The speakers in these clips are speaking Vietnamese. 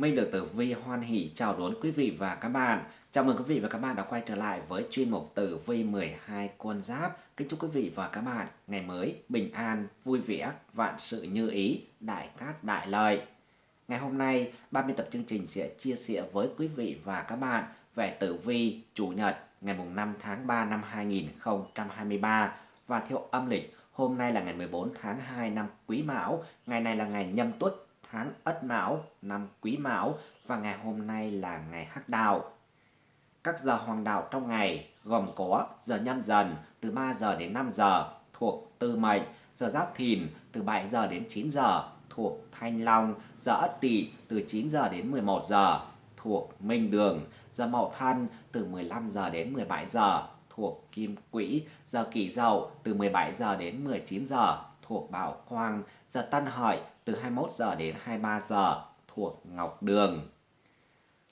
Minh được Tử Vi hoan hỷ chào đón quý vị và các bạn. Chào mừng quý vị và các bạn đã quay trở lại với chuyên mục Tử Vi 12 con giáp. Kính chúc quý vị và các bạn ngày mới bình an, vui vẻ, vạn sự như ý, đại cát đại lợi. Ngày hôm nay, ban biên tập chương trình sẽ chia sẻ với quý vị và các bạn về Tử Vi Chủ nhật ngày 5 tháng 3 năm 2023 và theo âm lịch hôm nay là ngày 14 tháng 2 năm Quý Mão, ngày này là ngày Nhâm Tuất tháng Ất Mão, năm Quý Mão và ngày hôm nay là ngày Hắc Đạo. Các giờ hoàng đạo trong ngày gồm có giờ nhâm dần từ 3 giờ đến 5 giờ thuộc Tư Mệnh, giờ Giáp Thìn từ 7 giờ đến 9 giờ thuộc Thanh Long, giờ Ất Tỵ từ 9 giờ đến 11 giờ thuộc Minh Đường, giờ Mậu Thân từ 15 giờ đến 17 giờ thuộc Kim Quỹ, giờ Kỷ Dậu từ 17 giờ đến 19 giờ thuộc Bảo Quang, giờ Tân Hợi từ 21 giờ đến 23 giờ thuộc Ngọc Đường.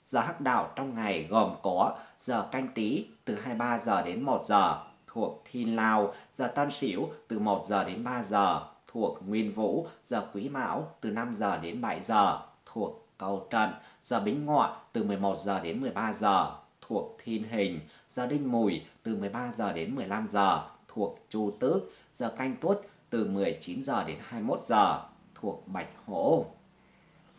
Giờ hắc đạo trong ngày gồm có giờ canh tí từ 23 giờ đến 1 giờ thuộc Thiên Lao, giờ Tân Sửu từ 1 giờ đến 3 giờ thuộc Nguyên Vũ, giờ Quý Mão từ 5 giờ đến 7 giờ thuộc Cầu Trận, giờ Bính Ngọ từ 11 giờ đến 13 giờ thuộc Thiên Hình, giờ Đinh Mùi từ 13 giờ đến 15 giờ thuộc Chu Tước, giờ Canh Tuất từ 19 giờ đến 21 giờ thuộc Bạch Hổ.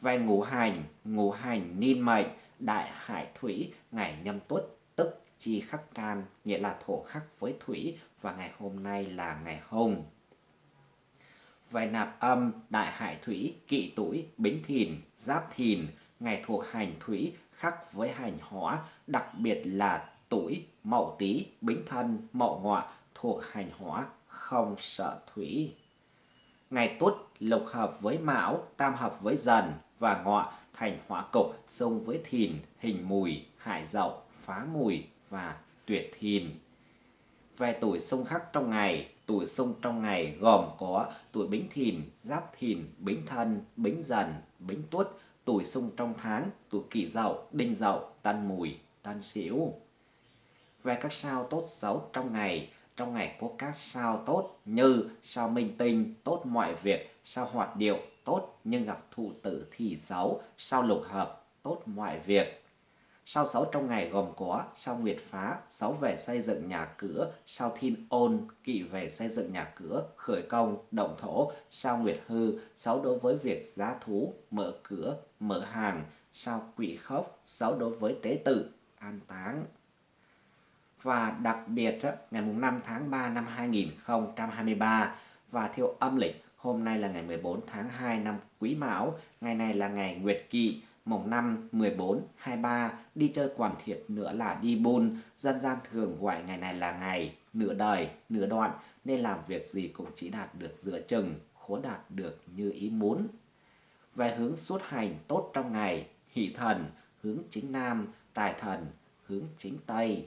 Về ngũ hành, ngũ hành niên mệnh, đại hải thủy, ngày nhâm tuất, tức chi khắc can, nghĩa là thổ khắc với thủy và ngày hôm nay là ngày hồng. Về nạp âm, đại hải thủy, kỵ tuổi, bính thìn, giáp thìn, ngày thuộc hành thủy khắc với hành hỏa, đặc biệt là tuổi, mậu tý, bính thân, mậu ngọ thuộc hành hỏa, không sợ thủy. Ngày tuất lục hợp với mão, tam hợp với dần và ngọ thành hỏa cục xung với thìn, hình mùi, hại dậu, phá mùi và tuyệt thìn. Về tuổi xung khắc trong ngày, tuổi xung trong ngày gồm có tuổi bính thìn, giáp thìn, bính thân, bính dần, bính tuất, tuổi xung trong tháng, tuổi kỷ dậu, đinh dậu, tân mùi, tân sửu. Về các sao tốt xấu trong ngày, trong ngày có các sao tốt như sao minh tinh, tốt mọi việc, sao hoạt điệu, tốt nhưng gặp thụ tử thì xấu, sao lục hợp, tốt mọi việc. Sao xấu trong ngày gồm có sao nguyệt phá, xấu về xây dựng nhà cửa, sao thiên ôn, kỵ về xây dựng nhà cửa, khởi công, động thổ, sao nguyệt hư, xấu đối với việc giá thú, mở cửa, mở hàng, sao quỷ khốc, xấu đối với tế tự, an táng và đặc biệt ngày 5 tháng 3 năm 2023 và theo âm lịch hôm nay là ngày 14 tháng 2 năm Quý Mão, ngày này là ngày Nguyệt Kỵ, mùng 5, 14, 23, đi chơi quản thiệt nữa là đi buôn, dân gian thường gọi ngày này là ngày nửa đời, nửa đoạn, nên làm việc gì cũng chỉ đạt được giữa chừng, khó đạt được như ý muốn. Về hướng xuất hành tốt trong ngày, hỷ thần, hướng chính nam, tài thần, hướng chính tây.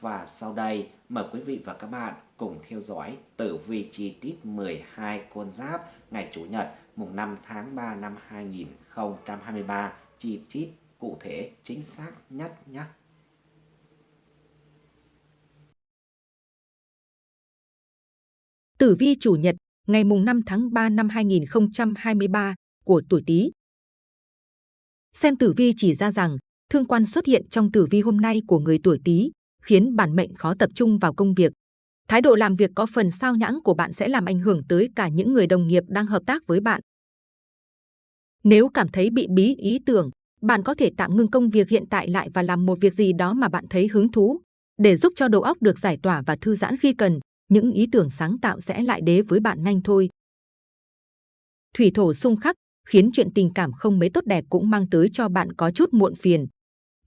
Và sau đây, mời quý vị và các bạn cùng theo dõi tử vi chi tiết 12 con giáp ngày Chủ nhật mùng 5 tháng 3 năm 2023 chi tiết cụ thể chính xác nhất nhé. Tử vi chủ nhật ngày mùng 5 tháng 3 năm 2023 của tuổi Tý. Xem tử vi chỉ ra rằng thương quan xuất hiện trong tử vi hôm nay của người tuổi Tý khiến bản mệnh khó tập trung vào công việc. Thái độ làm việc có phần sao nhãng của bạn sẽ làm ảnh hưởng tới cả những người đồng nghiệp đang hợp tác với bạn. Nếu cảm thấy bị bí ý tưởng, bạn có thể tạm ngưng công việc hiện tại lại và làm một việc gì đó mà bạn thấy hứng thú. Để giúp cho đầu óc được giải tỏa và thư giãn khi cần, những ý tưởng sáng tạo sẽ lại đế với bạn nhanh thôi. Thủy thổ xung khắc khiến chuyện tình cảm không mấy tốt đẹp cũng mang tới cho bạn có chút muộn phiền.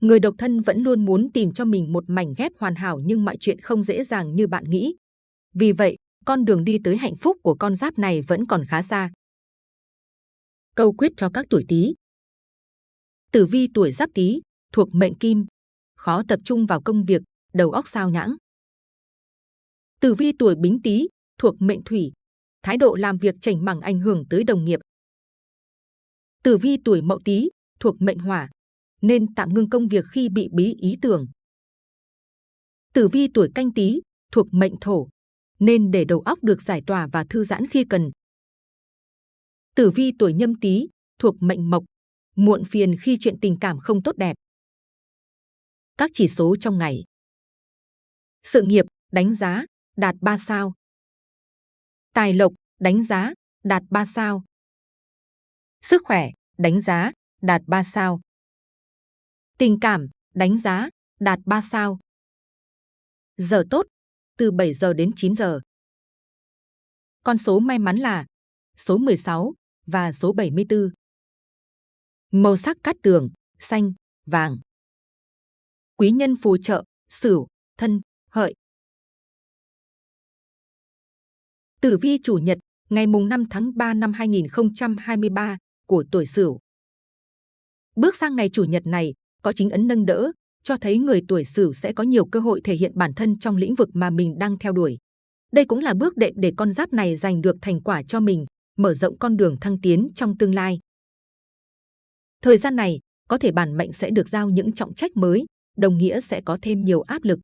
Người độc thân vẫn luôn muốn tìm cho mình một mảnh ghép hoàn hảo nhưng mọi chuyện không dễ dàng như bạn nghĩ. Vì vậy, con đường đi tới hạnh phúc của con giáp này vẫn còn khá xa. Câu quyết cho các tuổi Tý. Tử vi tuổi Giáp Tý thuộc mệnh Kim, khó tập trung vào công việc, đầu óc sao nhãng. Tử vi tuổi Bính Tý thuộc mệnh Thủy, thái độ làm việc chảnh mẳng ảnh hưởng tới đồng nghiệp. Tử vi tuổi Mậu Tý thuộc mệnh Hỏa, nên tạm ngưng công việc khi bị bí ý tưởng. Tử vi tuổi canh tí thuộc mệnh thổ, nên để đầu óc được giải tỏa và thư giãn khi cần. Tử vi tuổi nhâm tý thuộc mệnh mộc, muộn phiền khi chuyện tình cảm không tốt đẹp. Các chỉ số trong ngày. Sự nghiệp, đánh giá, đạt 3 sao. Tài lộc, đánh giá, đạt 3 sao. Sức khỏe, đánh giá, đạt 3 sao. Tình cảm, đánh giá, đạt 3 sao. Giờ tốt, từ 7 giờ đến 9 giờ. Con số may mắn là số 16 và số 74. Màu sắc cát tường, xanh, vàng. Quý nhân phù trợ, sửu, thân, hợi. Tử vi chủ nhật, ngày mùng 5 tháng 3 năm 2023 của tuổi Sửu. Bước sang ngày chủ nhật này, có chính ấn nâng đỡ, cho thấy người tuổi Sửu sẽ có nhiều cơ hội thể hiện bản thân trong lĩnh vực mà mình đang theo đuổi. Đây cũng là bước đệm để con giáp này giành được thành quả cho mình, mở rộng con đường thăng tiến trong tương lai. Thời gian này, có thể bản mệnh sẽ được giao những trọng trách mới, đồng nghĩa sẽ có thêm nhiều áp lực.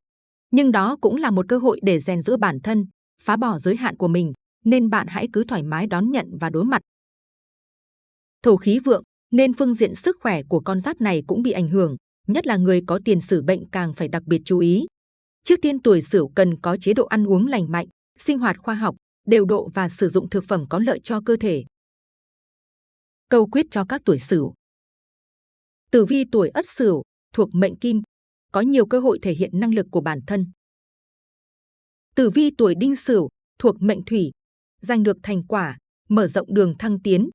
Nhưng đó cũng là một cơ hội để rèn giữa bản thân, phá bỏ giới hạn của mình, nên bạn hãy cứ thoải mái đón nhận và đối mặt. Thổ khí vượng, nên phương diện sức khỏe của con giáp này cũng bị ảnh hưởng, nhất là người có tiền sử bệnh càng phải đặc biệt chú ý. Trước tiên tuổi Sửu cần có chế độ ăn uống lành mạnh, sinh hoạt khoa học, đều độ và sử dụng thực phẩm có lợi cho cơ thể. Câu quyết cho các tuổi Sửu. Tử vi tuổi Ất Sửu thuộc mệnh Kim, có nhiều cơ hội thể hiện năng lực của bản thân. Tử vi tuổi Đinh Sửu thuộc mệnh Thủy, giành được thành quả, mở rộng đường thăng tiến.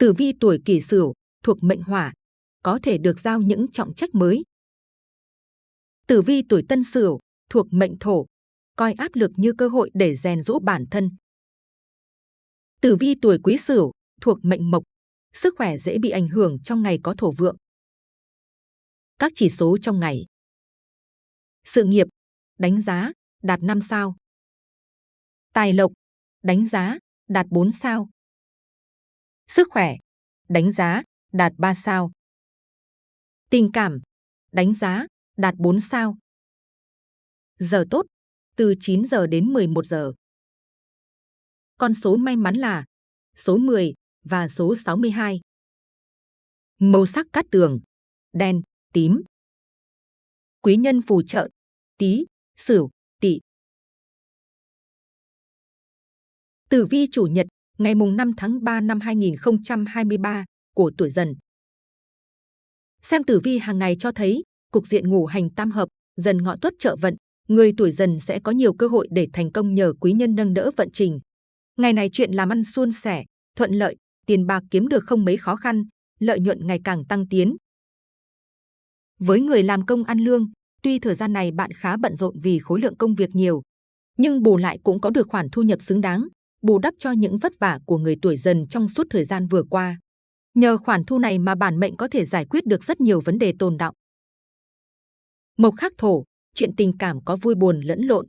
Tử vi tuổi Kỷ Sửu thuộc mệnh Hỏa, có thể được giao những trọng trách mới. Tử vi tuổi Tân Sửu thuộc mệnh Thổ, coi áp lực như cơ hội để rèn rũ bản thân. Tử vi tuổi Quý Sửu thuộc mệnh Mộc, sức khỏe dễ bị ảnh hưởng trong ngày có thổ vượng. Các chỉ số trong ngày. Sự nghiệp, đánh giá, đạt 5 sao. Tài lộc, đánh giá, đạt 4 sao. Sức khỏe, đánh giá, đạt 3 sao. Tình cảm, đánh giá, đạt 4 sao. Giờ tốt, từ 9 giờ đến 11 giờ. Con số may mắn là số 10 và số 62. Màu sắc cát tường, đen, tím. Quý nhân phù trợ, tí, sửu, tỵ. Tử vi chủ nhật, ngày mùng 5 tháng 3 năm 2023 của tuổi dần. Xem tử vi hàng ngày cho thấy, cục diện ngủ hành tam hợp, dần ngọ tuất trợ vận, người tuổi dần sẽ có nhiều cơ hội để thành công nhờ quý nhân nâng đỡ vận trình. Ngày này chuyện làm ăn suôn sẻ, thuận lợi, tiền bạc kiếm được không mấy khó khăn, lợi nhuận ngày càng tăng tiến. Với người làm công ăn lương, tuy thời gian này bạn khá bận rộn vì khối lượng công việc nhiều, nhưng bù lại cũng có được khoản thu nhập xứng đáng, bù đắp cho những vất vả của người tuổi dần trong suốt thời gian vừa qua. Nhờ khoản thu này mà bản mệnh có thể giải quyết được rất nhiều vấn đề tồn đọng. Mộc khắc thổ, chuyện tình cảm có vui buồn lẫn lộn.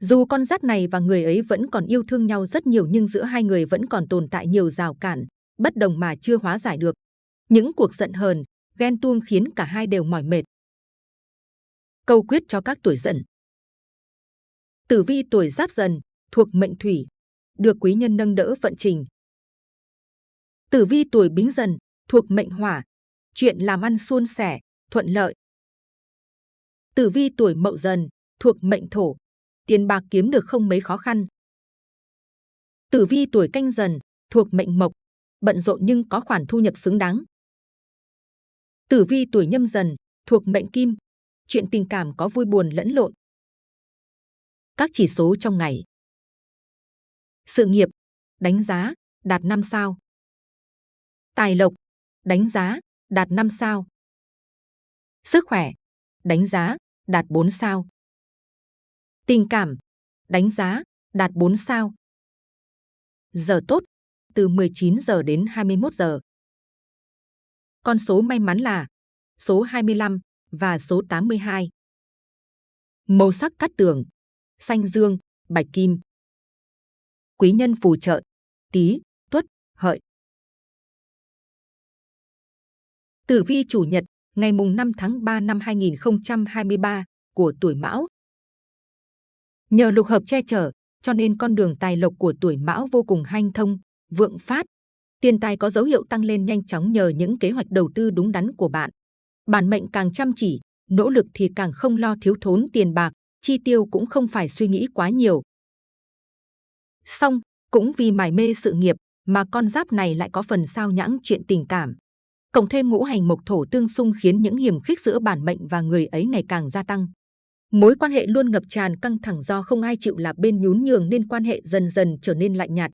Dù con giáp này và người ấy vẫn còn yêu thương nhau rất nhiều nhưng giữa hai người vẫn còn tồn tại nhiều rào cản, bất đồng mà chưa hóa giải được. Những cuộc giận hờn, ghen tuông khiến cả hai đều mỏi mệt. Câu quyết cho các tuổi dần. Tử vi tuổi giáp dần, thuộc mệnh thủy, được quý nhân nâng đỡ vận trình. Tử vi tuổi bính dần, thuộc mệnh hỏa, chuyện làm ăn suôn sẻ, thuận lợi. Tử vi tuổi mậu dần, thuộc mệnh thổ, tiền bạc kiếm được không mấy khó khăn. Tử vi tuổi canh dần, thuộc mệnh mộc, bận rộn nhưng có khoản thu nhập xứng đáng. Tử vi tuổi nhâm dần, thuộc mệnh kim, chuyện tình cảm có vui buồn lẫn lộn. Các chỉ số trong ngày. Sự nghiệp, đánh giá, đạt 5 sao. Tài lộc, đánh giá, đạt 5 sao. Sức khỏe, đánh giá, đạt 4 sao. Tình cảm, đánh giá, đạt 4 sao. Giờ tốt, từ 19 giờ đến 21 giờ. Con số may mắn là số 25 và số 82. Màu sắc cắt tường, xanh dương, bạch kim. Quý nhân phù trợ, tí, tuất, hợi. Tử vi chủ nhật, ngày mùng 5 tháng 3 năm 2023 của tuổi Mão. Nhờ lục hợp che chở, cho nên con đường tài lộc của tuổi Mão vô cùng hanh thông, vượng phát. Tiền tài có dấu hiệu tăng lên nhanh chóng nhờ những kế hoạch đầu tư đúng đắn của bạn. Bản mệnh càng chăm chỉ, nỗ lực thì càng không lo thiếu thốn tiền bạc, chi tiêu cũng không phải suy nghĩ quá nhiều. Xong, cũng vì mải mê sự nghiệp mà con giáp này lại có phần sao nhãng chuyện tình cảm. Cộng thêm ngũ hành mộc thổ tương xung khiến những hiểm khích giữa bản mệnh và người ấy ngày càng gia tăng. Mối quan hệ luôn ngập tràn căng thẳng do không ai chịu là bên nhún nhường nên quan hệ dần dần trở nên lạnh nhạt.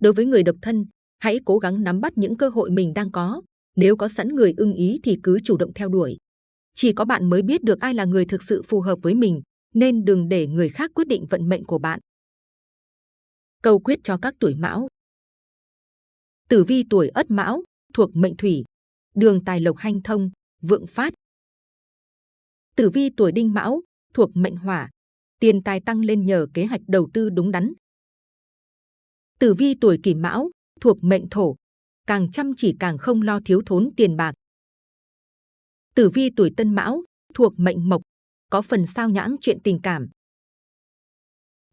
Đối với người độc thân, hãy cố gắng nắm bắt những cơ hội mình đang có. Nếu có sẵn người ưng ý thì cứ chủ động theo đuổi. Chỉ có bạn mới biết được ai là người thực sự phù hợp với mình, nên đừng để người khác quyết định vận mệnh của bạn. Câu quyết cho các tuổi mão Tử vi tuổi ất mão, thuộc mệnh thủy, đường tài lộc hanh thông, vượng phát. Tử vi tuổi đinh mão, thuộc mệnh hỏa, tiền tài tăng lên nhờ kế hoạch đầu tư đúng đắn. Tử vi tuổi kỷ mão, thuộc mệnh thổ, càng chăm chỉ càng không lo thiếu thốn tiền bạc. Tử vi tuổi tân mão, thuộc mệnh mộc, có phần sao nhãng chuyện tình cảm.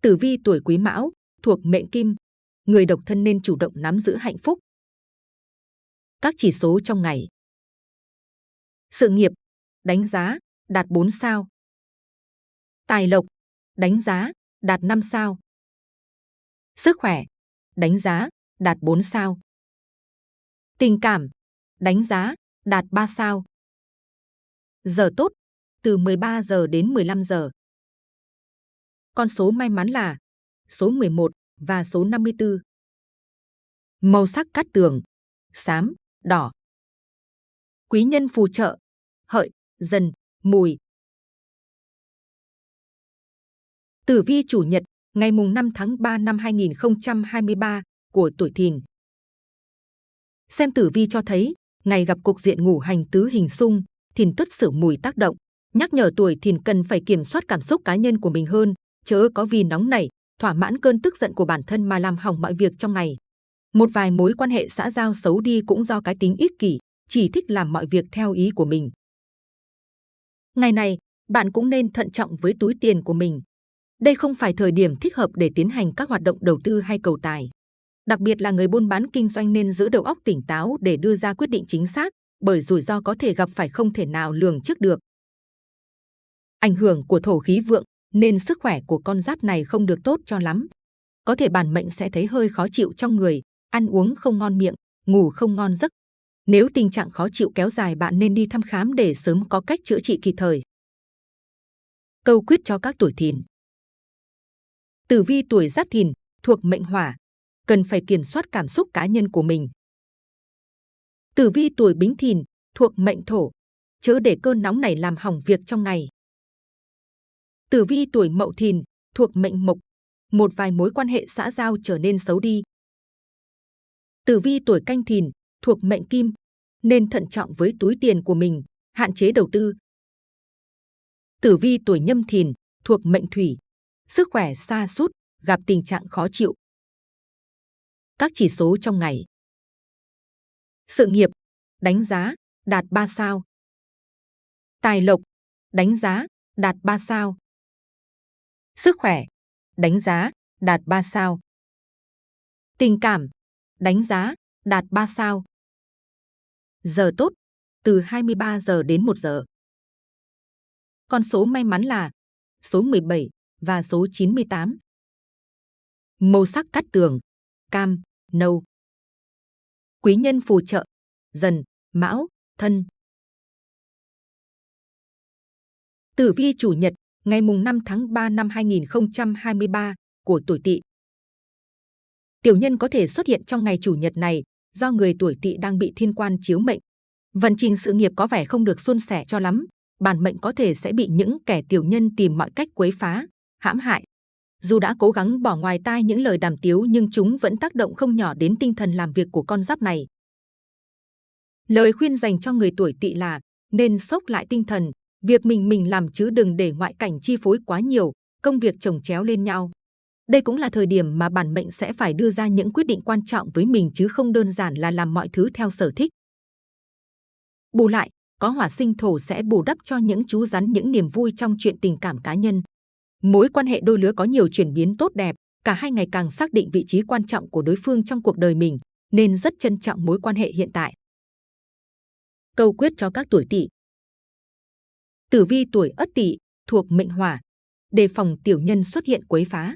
Tử vi tuổi quý mão, thuộc mệnh kim, người độc thân nên chủ động nắm giữ hạnh phúc. Các chỉ số trong ngày. Sự nghiệp, đánh giá, đạt 4 sao. Tài lộc, đánh giá, đạt 5 sao. Sức khỏe, đánh giá, đạt 4 sao. Tình cảm, đánh giá, đạt 3 sao. Giờ tốt, từ 13 giờ đến 15 giờ. Con số may mắn là số 11 và số 54. Màu sắc cát tường, xám, đỏ. Quý nhân phù trợ, hợi, dần, mùi. Tử vi chủ nhật, ngày mùng 5 tháng 3 năm 2023 của tuổi Thìn. Xem tử vi cho thấy, ngày gặp cục diện ngủ hành tứ hình xung, Thìn tuất sử mùi tác động, nhắc nhở tuổi Thìn cần phải kiểm soát cảm xúc cá nhân của mình hơn, chớ có vì nóng nảy, thỏa mãn cơn tức giận của bản thân mà làm hỏng mọi việc trong ngày. Một vài mối quan hệ xã giao xấu đi cũng do cái tính ích kỷ, chỉ thích làm mọi việc theo ý của mình. Ngày này, bạn cũng nên thận trọng với túi tiền của mình. Đây không phải thời điểm thích hợp để tiến hành các hoạt động đầu tư hay cầu tài. Đặc biệt là người buôn bán kinh doanh nên giữ đầu óc tỉnh táo để đưa ra quyết định chính xác, bởi rủi ro có thể gặp phải không thể nào lường trước được. Ảnh hưởng của thổ khí vượng nên sức khỏe của con giáp này không được tốt cho lắm. Có thể bản mệnh sẽ thấy hơi khó chịu trong người, ăn uống không ngon miệng, ngủ không ngon giấc. Nếu tình trạng khó chịu kéo dài bạn nên đi thăm khám để sớm có cách chữa trị kịp thời. Câu quyết cho các tuổi thìn Tử vi tuổi giáp thìn, thuộc mệnh hỏa, cần phải kiểm soát cảm xúc cá nhân của mình. Tử vi tuổi bính thìn, thuộc mệnh thổ, chớ để cơn nóng này làm hỏng việc trong ngày. Tử vi tuổi mậu thìn, thuộc mệnh mộc, một vài mối quan hệ xã giao trở nên xấu đi. Tử vi tuổi canh thìn, thuộc mệnh kim, nên thận trọng với túi tiền của mình, hạn chế đầu tư. Tử vi tuổi nhâm thìn, thuộc mệnh thủy, sức khỏe xa sút gặp tình trạng khó chịu. Các chỉ số trong ngày. Sự nghiệp, đánh giá, đạt 3 sao. Tài lộc, đánh giá, đạt 3 sao. Sức khỏe, đánh giá, đạt 3 sao. Tình cảm, đánh giá, đạt 3 sao. Giờ tốt, từ 23 giờ đến 1 giờ. Con số may mắn là số 17 và số 98. Màu sắc cắt tường, cam, nâu. Quý nhân phù trợ, dần, mão, thân. Tử vi chủ nhật, ngày mùng 5 tháng 3 năm 2023 của tuổi Tỵ. Tiểu nhân có thể xuất hiện trong ngày chủ nhật này do người tuổi Tỵ đang bị thiên quan chiếu mệnh. Vận trình sự nghiệp có vẻ không được suôn sẻ cho lắm, bản mệnh có thể sẽ bị những kẻ tiểu nhân tìm mọi cách quấy phá, hãm hại. Dù đã cố gắng bỏ ngoài tai những lời đàm tiếu nhưng chúng vẫn tác động không nhỏ đến tinh thần làm việc của con giáp này. Lời khuyên dành cho người tuổi tỵ là nên sốc lại tinh thần, việc mình mình làm chứ đừng để ngoại cảnh chi phối quá nhiều, công việc chồng chéo lên nhau. Đây cũng là thời điểm mà bản mệnh sẽ phải đưa ra những quyết định quan trọng với mình chứ không đơn giản là làm mọi thứ theo sở thích. Bù lại, có hỏa sinh thổ sẽ bù đắp cho những chú rắn những niềm vui trong chuyện tình cảm cá nhân. Mối quan hệ đôi lứa có nhiều chuyển biến tốt đẹp, cả hai ngày càng xác định vị trí quan trọng của đối phương trong cuộc đời mình. nên rất trân trọng mối quan hệ hiện tại. Câu quyết cho các tuổi Tỵ. Tử vi tuổi Ất Tỵ thuộc mệnh Hỏa, đề phòng tiểu nhân xuất hiện quấy phá.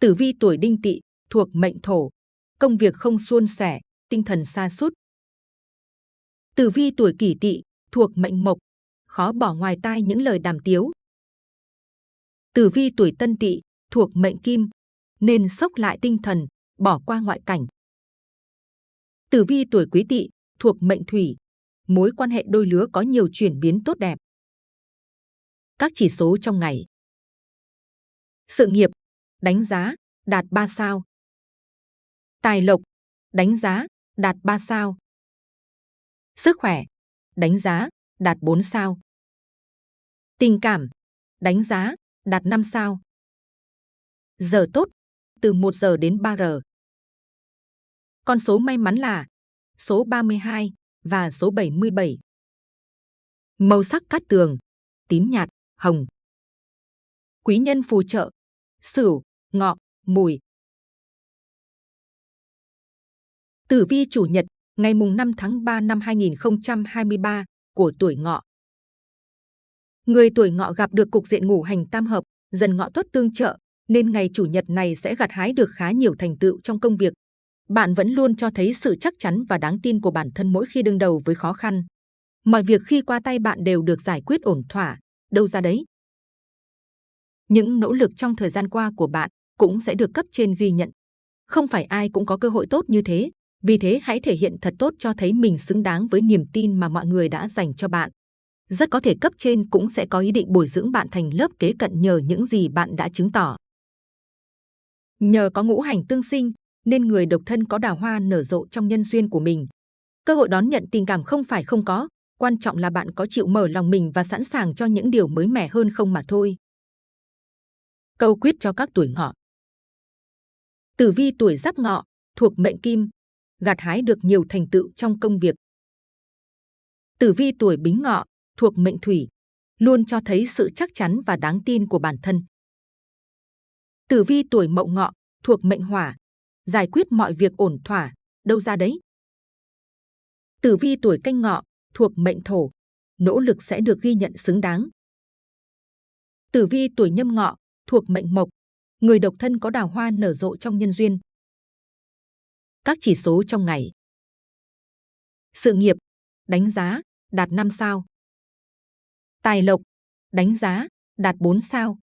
Tử vi tuổi Đinh Tỵ thuộc mệnh Thổ, công việc không suôn sẻ, tinh thần sa sút. Tử vi tuổi Kỷ Tỵ thuộc mệnh Mộc, khó bỏ ngoài tai những lời đàm tiếu. Tử vi tuổi Tân Tỵ thuộc mệnh Kim, nên sốc lại tinh thần, bỏ qua ngoại cảnh. Tử vi tuổi Quý Tỵ thuộc mệnh Thủy, mối quan hệ đôi lứa có nhiều chuyển biến tốt đẹp. Các chỉ số trong ngày. Sự nghiệp, đánh giá, đạt 3 sao. Tài lộc, đánh giá, đạt 3 sao. Sức khỏe, đánh giá, đạt 4 sao. Tình cảm, đánh giá, đạt 5 sao. Giờ tốt, từ 1 giờ đến 3 giờ. Con số may mắn là số 32 và số 77. Màu sắc cát tường, tím nhạt, hồng. Quý nhân phù trợ, sửu, ngọ, mùi. Tử vi chủ nhật, ngày mùng 5 tháng 3 năm 2023 của tuổi ngọ. Người tuổi ngọ gặp được cục diện ngũ hành tam hợp, dần ngọ tuất tương trợ, nên ngày chủ nhật này sẽ gặt hái được khá nhiều thành tựu trong công việc. Bạn vẫn luôn cho thấy sự chắc chắn và đáng tin của bản thân mỗi khi đương đầu với khó khăn. Mọi việc khi qua tay bạn đều được giải quyết ổn thỏa, đâu ra đấy. Những nỗ lực trong thời gian qua của bạn cũng sẽ được cấp trên ghi nhận. Không phải ai cũng có cơ hội tốt như thế, vì thế hãy thể hiện thật tốt cho thấy mình xứng đáng với niềm tin mà mọi người đã dành cho bạn. Rất có thể cấp trên cũng sẽ có ý định bồi dưỡng bạn thành lớp kế cận nhờ những gì bạn đã chứng tỏ. Nhờ có ngũ hành tương sinh, nên người độc thân có đào hoa nở rộ trong nhân duyên của mình. Cơ hội đón nhận tình cảm không phải không có, quan trọng là bạn có chịu mở lòng mình và sẵn sàng cho những điều mới mẻ hơn không mà thôi. Câu quyết cho các tuổi ngọ. Tử vi tuổi giáp ngọ, thuộc mệnh kim, gặt hái được nhiều thành tựu trong công việc. Tử vi tuổi bính ngọ, thuộc mệnh thủy, luôn cho thấy sự chắc chắn và đáng tin của bản thân. Tử vi tuổi mậu ngọ, thuộc mệnh hỏa, giải quyết mọi việc ổn thỏa, đâu ra đấy. Tử vi tuổi canh ngọ, thuộc mệnh thổ, nỗ lực sẽ được ghi nhận xứng đáng. Tử vi tuổi nhâm ngọ, thuộc mệnh mộc, người độc thân có đào hoa nở rộ trong nhân duyên. Các chỉ số trong ngày. Sự nghiệp, đánh giá, đạt 5 sao. Tài lộc, đánh giá, đạt 4 sao.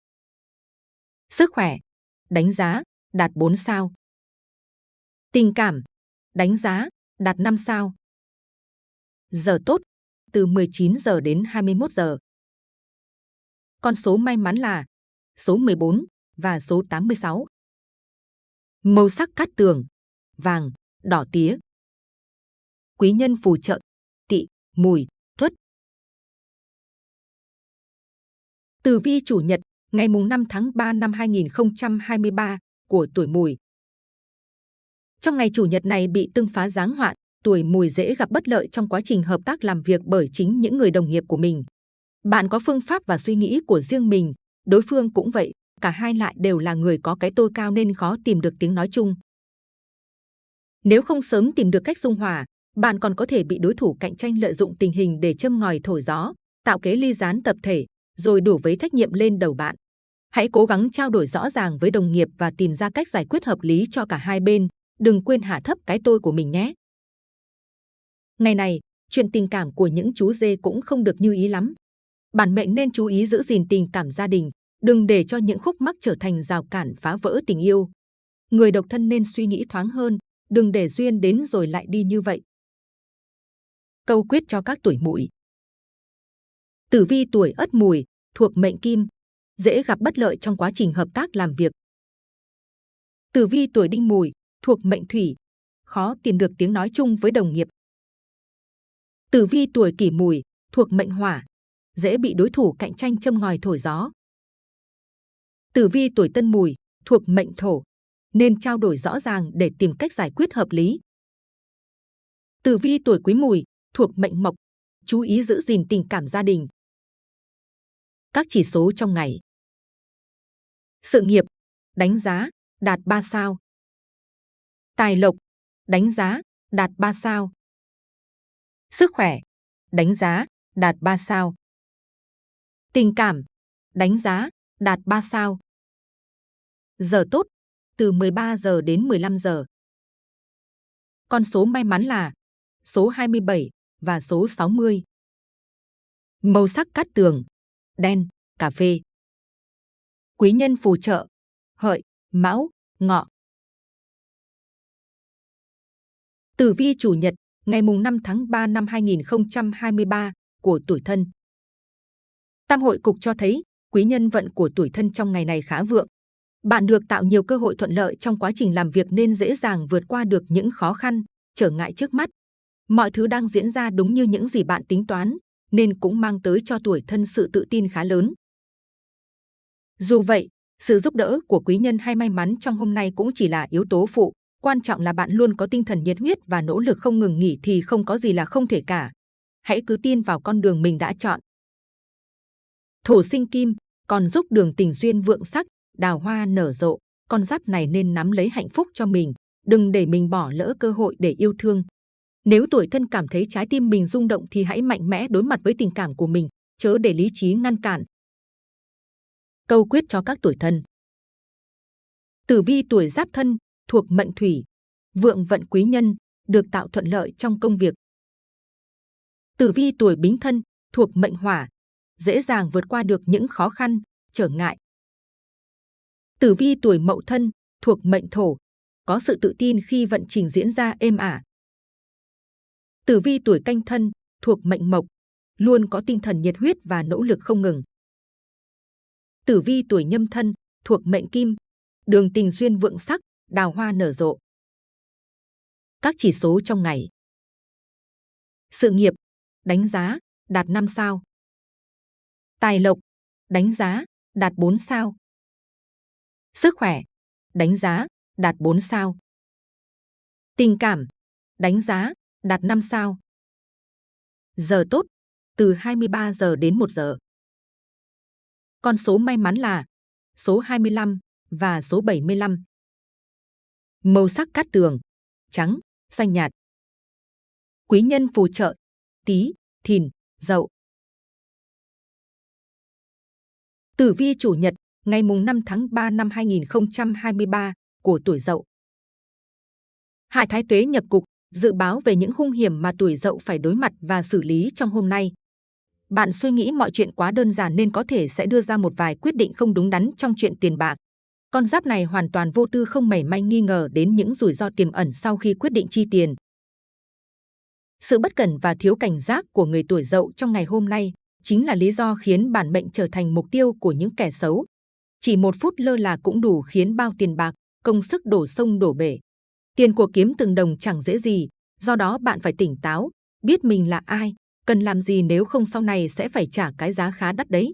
Sức khỏe, đánh giá, đạt 4 sao. Tình cảm, đánh giá, đạt 5 sao. Giờ tốt, từ 19 giờ đến 21 giờ. Con số may mắn là số 14 và số 86. Màu sắc cát tường, vàng, đỏ tía. Quý nhân phù trợ, tỵ, mùi, tuất. Tử vi chủ nhật, ngày mùng 5 tháng 3 năm 2023 của tuổi mùi. Trong ngày chủ nhật này bị tương phá giáng hoạn, tuổi mùi dễ gặp bất lợi trong quá trình hợp tác làm việc bởi chính những người đồng nghiệp của mình. Bạn có phương pháp và suy nghĩ của riêng mình, đối phương cũng vậy, cả hai lại đều là người có cái tôi cao nên khó tìm được tiếng nói chung. Nếu không sớm tìm được cách dung hòa, bạn còn có thể bị đối thủ cạnh tranh lợi dụng tình hình để châm ngòi thổi gió, tạo kế ly gián tập thể, rồi đổ vấy trách nhiệm lên đầu bạn. Hãy cố gắng trao đổi rõ ràng với đồng nghiệp và tìm ra cách giải quyết hợp lý cho cả hai bên. Đừng quên hạ thấp cái tôi của mình nhé. Ngày này, chuyện tình cảm của những chú dê cũng không được như ý lắm. Bản mệnh nên chú ý giữ gìn tình cảm gia đình, đừng để cho những khúc mắc trở thành rào cản phá vỡ tình yêu. Người độc thân nên suy nghĩ thoáng hơn, đừng để duyên đến rồi lại đi như vậy. Câu quyết cho các tuổi mùi. Tử vi tuổi ất mùi, thuộc mệnh kim, dễ gặp bất lợi trong quá trình hợp tác làm việc. Tử vi tuổi đinh mùi, thuộc mệnh thủy, khó tìm được tiếng nói chung với đồng nghiệp. Tử vi tuổi kỷ mùi, thuộc mệnh hỏa, dễ bị đối thủ cạnh tranh châm ngòi thổi gió. Tử vi tuổi tân mùi, thuộc mệnh thổ, nên trao đổi rõ ràng để tìm cách giải quyết hợp lý. Tử vi tuổi quý mùi, thuộc mệnh mộc, chú ý giữ gìn tình cảm gia đình. Các chỉ số trong ngày. Sự nghiệp, đánh giá, đạt 3 sao. Tài lộc, đánh giá, đạt 3 sao. Sức khỏe, đánh giá, đạt 3 sao. Tình cảm, đánh giá, đạt 3 sao. Giờ tốt, từ 13 giờ đến 15 giờ. Con số may mắn là số 27 và số 60. Màu sắc cát tường, đen, cà phê. Quý nhân phù trợ, hợi, mão, ngọ. Tử vi chủ nhật, ngày mùng 5 tháng 3 năm 2023 của tuổi thân. Tam hội cục cho thấy quý nhân vận của tuổi thân trong ngày này khá vượng. Bạn được tạo nhiều cơ hội thuận lợi trong quá trình làm việc nên dễ dàng vượt qua được những khó khăn, trở ngại trước mắt. Mọi thứ đang diễn ra đúng như những gì bạn tính toán, nên cũng mang tới cho tuổi thân sự tự tin khá lớn. Dù vậy, sự giúp đỡ của quý nhân hay may mắn trong hôm nay cũng chỉ là yếu tố phụ. Quan trọng là bạn luôn có tinh thần nhiệt huyết và nỗ lực không ngừng nghỉ thì không có gì là không thể cả. Hãy cứ tin vào con đường mình đã chọn. Thổ sinh kim còn giúp đường tình duyên vượng sắc, đào hoa nở rộ. Con giáp này nên nắm lấy hạnh phúc cho mình, đừng để mình bỏ lỡ cơ hội để yêu thương. Nếu tuổi thân cảm thấy trái tim mình rung động thì hãy mạnh mẽ đối mặt với tình cảm của mình, chớ để lý trí ngăn cản. Câu quyết cho các tuổi thân Tử vi tuổi giáp thân, thuộc mệnh thủy, vượng vận quý nhân, được tạo thuận lợi trong công việc. Tử vi tuổi bính thân, thuộc mệnh hỏa, dễ dàng vượt qua được những khó khăn, trở ngại. Tử vi tuổi mậu thân, thuộc mệnh thổ, có sự tự tin khi vận trình diễn ra êm ả. Tử vi tuổi canh thân, thuộc mệnh mộc, luôn có tinh thần nhiệt huyết và nỗ lực không ngừng. Tử vi tuổi nhâm thân, thuộc mệnh kim, đường tình duyên vượng sắc, đào hoa nở rộ. Các chỉ số trong ngày. Sự nghiệp, đánh giá, đạt 5 sao. Tài lộc, đánh giá, đạt 4 sao. Sức khỏe, đánh giá, đạt 4 sao. Tình cảm, đánh giá, đạt 5 sao. Giờ tốt, từ 23 giờ đến 1 giờ. Con số may mắn là số 25 và số 75. Màu sắc cát tường, trắng, xanh nhạt. Quý nhân phù trợ, tí, thìn, dậu. Tử vi chủ nhật, ngày mùng 5 tháng 3 năm 2023 của tuổi dậu. Hải Thái Tuế nhập cục, dự báo về những hung hiểm mà tuổi dậu phải đối mặt và xử lý trong hôm nay. Bạn suy nghĩ mọi chuyện quá đơn giản nên có thể sẽ đưa ra một vài quyết định không đúng đắn trong chuyện tiền bạc. Con giáp này hoàn toàn vô tư không mảy may nghi ngờ đến những rủi ro tiềm ẩn sau khi quyết định chi tiền. Sự bất cẩn và thiếu cảnh giác của người tuổi dậu trong ngày hôm nay chính là lý do khiến bản mệnh trở thành mục tiêu của những kẻ xấu. Chỉ một phút lơ là cũng đủ khiến bao tiền bạc, công sức đổ sông đổ bể. Tiền của kiếm từng đồng chẳng dễ gì, do đó bạn phải tỉnh táo, biết mình là ai, cần làm gì nếu không sau này sẽ phải trả cái giá khá đắt đấy.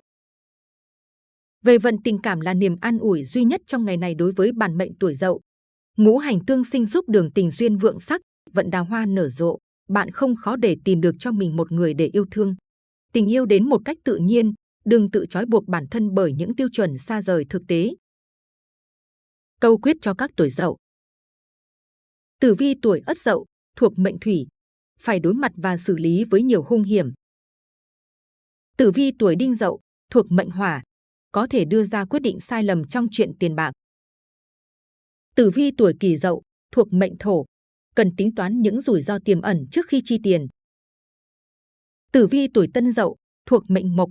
Về vận tình cảm là niềm an ủi duy nhất trong ngày này đối với bản mệnh tuổi dậu. Ngũ hành tương sinh giúp đường tình duyên vượng sắc, vận đào hoa nở rộ, bạn không khó để tìm được cho mình một người để yêu thương. Tình yêu đến một cách tự nhiên, đừng tự trói buộc bản thân bởi những tiêu chuẩn xa rời thực tế. Câu quyết cho các tuổi dậu Tử vi tuổi ất dậu, thuộc mệnh thủy, phải đối mặt và xử lý với nhiều hung hiểm. Tử vi tuổi đinh dậu, thuộc mệnh hỏa, có thể đưa ra quyết định sai lầm trong chuyện tiền bạc. Tử vi tuổi kỷ dậu, thuộc mệnh thổ, cần tính toán những rủi ro tiềm ẩn trước khi chi tiền. Tử vi tuổi tân dậu, thuộc mệnh mộc,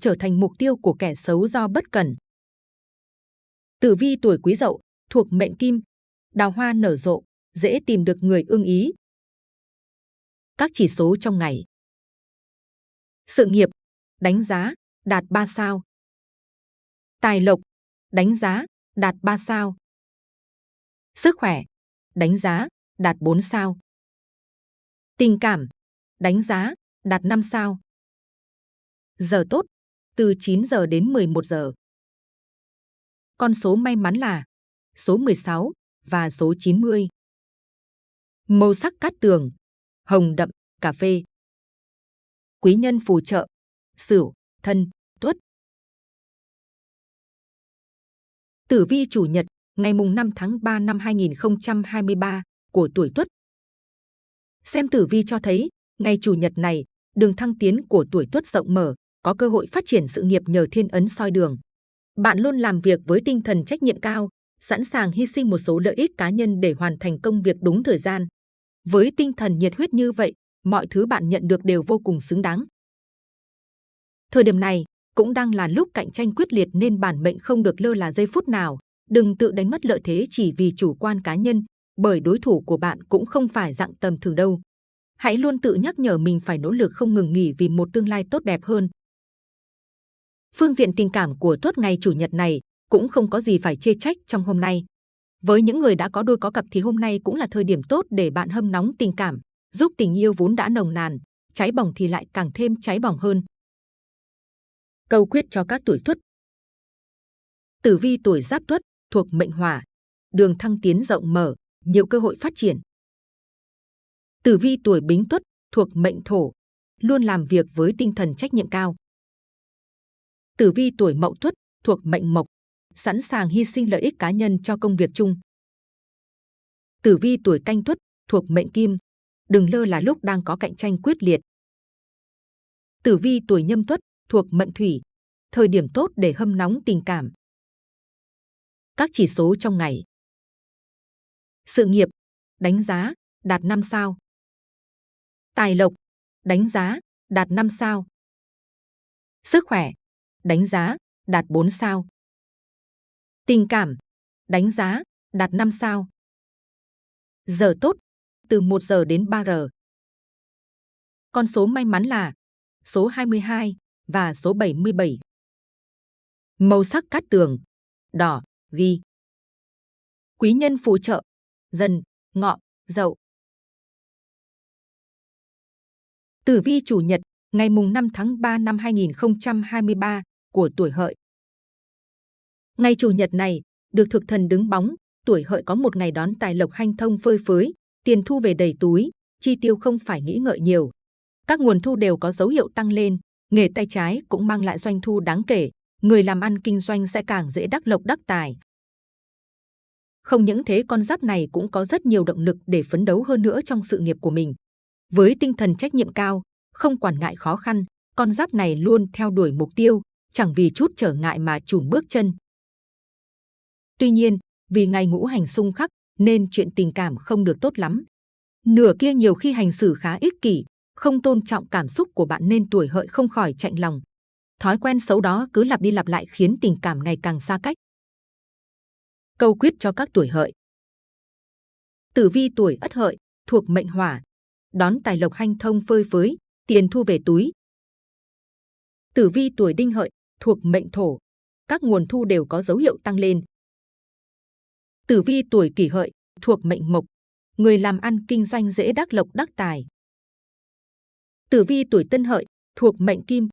trở thành mục tiêu của kẻ xấu do bất cẩn. Tử vi tuổi quý dậu, thuộc mệnh kim, đào hoa nở rộ, dễ tìm được người ưng ý. Các chỉ số trong ngày. Sự nghiệp, đánh giá, đạt 3 sao. Tài lộc, đánh giá, đạt 3 sao. Sức khỏe, đánh giá, đạt 4 sao. Tình cảm, đánh giá, đạt 5 sao. Giờ tốt, từ 9 giờ đến 11 giờ. Con số may mắn là số 16 và số 90. Màu sắc cát tường, hồng đậm, cà phê. Quý nhân phù trợ, sửu, thân, Tử vi chủ nhật, ngày mùng 5 tháng 3 năm 2023 của tuổi tuất Xem tử vi cho thấy, ngày chủ nhật này, đường thăng tiến của tuổi tuất rộng mở, có cơ hội phát triển sự nghiệp nhờ thiên ấn soi đường. Bạn luôn làm việc với tinh thần trách nhiệm cao, sẵn sàng hy sinh một số lợi ích cá nhân để hoàn thành công việc đúng thời gian. Với tinh thần nhiệt huyết như vậy, mọi thứ bạn nhận được đều vô cùng xứng đáng. Thời điểm này cũng đang là lúc cạnh tranh quyết liệt nên bản mệnh không được lơ là giây phút nào. Đừng tự đánh mất lợi thế chỉ vì chủ quan cá nhân, bởi đối thủ của bạn cũng không phải dạng tầm thường đâu. Hãy luôn tự nhắc nhở mình phải nỗ lực không ngừng nghỉ vì một tương lai tốt đẹp hơn. Phương diện tình cảm của tuất ngày chủ nhật này cũng không có gì phải chê trách trong hôm nay. Với những người đã có đôi có cặp thì hôm nay cũng là thời điểm tốt để bạn hâm nóng tình cảm, giúp tình yêu vốn đã nồng nàn, cháy bỏng thì lại càng thêm cháy bỏng hơn. Câu quyết cho các tuổi tuất Tử vi tuổi giáp tuất thuộc mệnh hỏa, đường thăng tiến rộng mở, nhiều cơ hội phát triển. Tử vi tuổi bính tuất thuộc mệnh thổ, luôn làm việc với tinh thần trách nhiệm cao. Tử vi tuổi mậu tuất thuộc mệnh mộc, sẵn sàng hy sinh lợi ích cá nhân cho công việc chung. Tử vi tuổi canh tuất thuộc mệnh kim, đừng lơ là lúc đang có cạnh tranh quyết liệt. Tử vi tuổi nhâm tuất thuộc mận thủy, thời điểm tốt để hâm nóng tình cảm. Các chỉ số trong ngày. Sự nghiệp, đánh giá, đạt 5 sao. Tài lộc, đánh giá, đạt 5 sao. Sức khỏe, đánh giá, đạt 4 sao. Tình cảm, đánh giá, đạt 5 sao. Giờ tốt, từ 1 giờ đến 3 giờ. Con số may mắn là số 22 và số 77. Màu sắc cát tường, đỏ, ghi. Quý nhân phù trợ, dần, ngọ, dậu. Tử vi chủ nhật, ngày mùng 5 tháng 3 năm 2023 của tuổi hợi. Ngày chủ nhật này, được thực thần đứng bóng, tuổi hợi có một ngày đón tài lộc hanh thông phơi phới, tiền thu về đầy túi, chi tiêu không phải nghĩ ngợi nhiều. Các nguồn thu đều có dấu hiệu tăng lên, nghề tay trái cũng mang lại doanh thu đáng kể, người làm ăn kinh doanh sẽ càng dễ đắc lộc đắc tài. Không những thế con giáp này cũng có rất nhiều động lực để phấn đấu hơn nữa trong sự nghiệp của mình. Với tinh thần trách nhiệm cao, không quản ngại khó khăn, con giáp này luôn theo đuổi mục tiêu, chẳng vì chút trở ngại mà chùn bước chân. Tuy nhiên, vì ngày ngũ hành xung khắc nên chuyện tình cảm không được tốt lắm. Nửa kia nhiều khi hành xử khá ích kỷ, không tôn trọng cảm xúc của bạn nên tuổi hợi không khỏi chạnh lòng. Thói quen xấu đó cứ lặp đi lặp lại khiến tình cảm ngày càng xa cách. Câu quyết cho các tuổi hợi. Tử vi tuổi ất hợi, thuộc mệnh hỏa, đón tài lộc hanh thông phơi phới, tiền thu về túi. Tử vi tuổi đinh hợi, thuộc mệnh thổ, các nguồn thu đều có dấu hiệu tăng lên. Tử vi tuổi kỷ hợi, thuộc mệnh mộc, người làm ăn kinh doanh dễ đắc lộc đắc tài. Tử vi tuổi tân hợi, thuộc mệnh kim,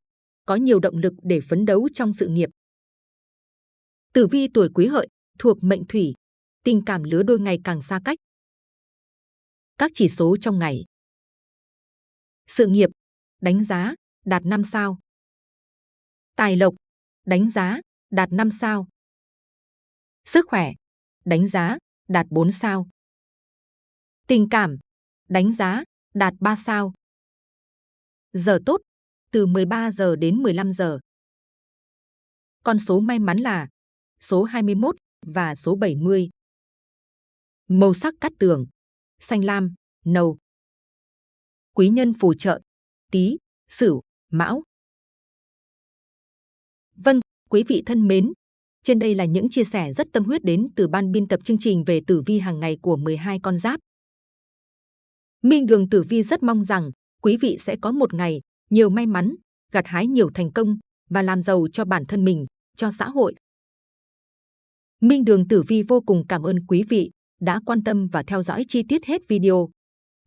có nhiều động lực để phấn đấu trong sự nghiệp. Tử vi tuổi quý hợi, thuộc mệnh thủy, tình cảm lứa đôi ngày càng xa cách. Các chỉ số trong ngày. Sự nghiệp, đánh giá, đạt 5 sao. Tài lộc, đánh giá, đạt 5 sao. Sức khỏe, đánh giá, đạt 4 sao. Tình cảm, đánh giá, đạt 3 sao. Giờ tốt, từ 13 giờ đến 15 giờ. Con số may mắn là số 21 và số 70. Màu sắc cắt tường, xanh lam, nâu. Quý nhân phù trợ, tí, sửu, mão. Vâng, quý vị thân mến, trên đây là những chia sẻ rất tâm huyết đến từ ban biên tập chương trình về tử vi hàng ngày của 12 con giáp. Minh Đường Tử Vi rất mong rằng quý vị sẽ có một ngày nhiều may mắn, gặt hái nhiều thành công và làm giàu cho bản thân mình, cho xã hội. Minh Đường Tử Vi vô cùng cảm ơn quý vị đã quan tâm và theo dõi chi tiết hết video.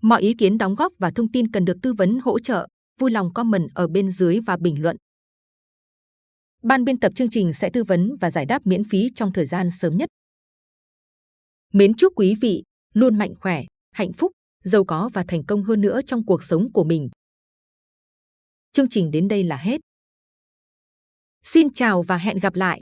Mọi ý kiến đóng góp và thông tin cần được tư vấn hỗ trợ, vui lòng comment ở bên dưới và bình luận. Ban biên tập chương trình sẽ tư vấn và giải đáp miễn phí trong thời gian sớm nhất. Mến chúc quý vị luôn mạnh khỏe, hạnh phúc, giàu có và thành công hơn nữa trong cuộc sống của mình. Chương trình đến đây là hết. Xin chào và hẹn gặp lại!